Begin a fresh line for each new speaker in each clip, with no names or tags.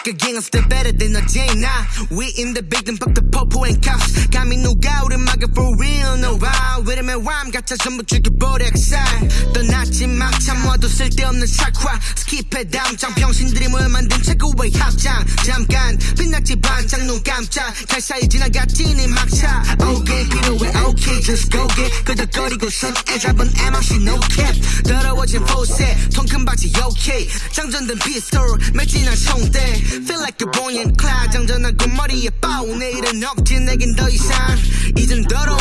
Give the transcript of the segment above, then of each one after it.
back again, I'm still better than a Jane. Nah, we in the building, fuck the popo and cops. Got me no gout in my for real, no ride. 왜냐면 람 같아 전부 죽여버려 엑사이 떠났지 막 참아도 쓸데없는 착화. 스킵해 담장 병신들이 모여 만든 최고의 합장. 잠깐 빛났지 반짝 눈 깜짝. 갈 사이 지나갔지 네 막차. 오케이 필요해 오케이 just go get. 끄덕거리고선 애 잡은 MRC no cap. 더러워진 포세 통큰 바지 오케이 장전된 피스톨 맺진한 총대. Feel like a boy in cloud. 장전하고 머리에 빠우 내일은 없지 내겐 더 이상. 이젠 나의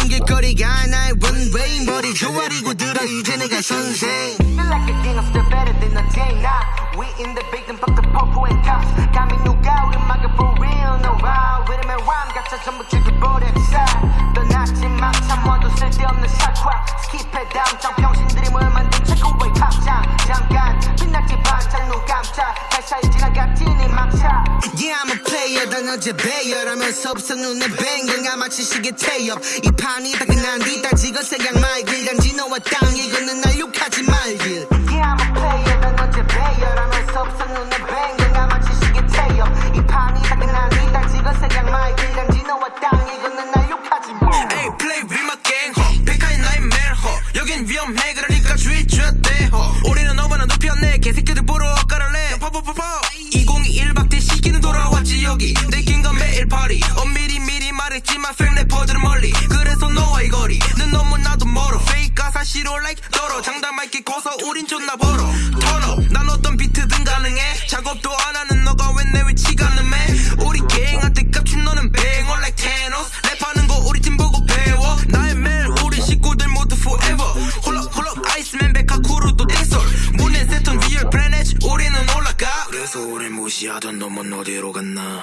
runway 머리 조아리고 들어 이제 내가 선생 Feel like a gangster better than a Jane now We in the big and fuck the popo and cops 감히 누가 우리 막아 for real no wow 왜냐면 람 같아 전부 죽여버려 엑사 떠났지 막 참아도 쓸데없는 샷과 스킵해 담장 병신들이 모여 만든 지나갔지 네 막차. Yeah I'm a player. 단 어제 배열하면서 없어 눈에 뱅갱아 마치 시계 태엽. 이 판이 바뀌난 뒤 따지고 생각 말길 단지 너와 땅 이거는 날 욕하
페이크가 사실로 like 떨어 장담할 게 커서 우린 존나 벌어. 턴업 난 어떤 비트든 가능해. 작업도 안 하는 너가 왜 내 위치가 능해? 우리 갱한테 깝친 너는 뱅어. Like Thanos. 랩하는 거 우리 팀 보고 배워. 나의 멜 우리 식구들 모두 forever. 홀럭 홀럭 아이스맨 백하쿠르도 띵솔 문에 세턴 리얼 플래닛 우리는 올라가. 그래서 우리 무시하던 놈은 어디로 갔나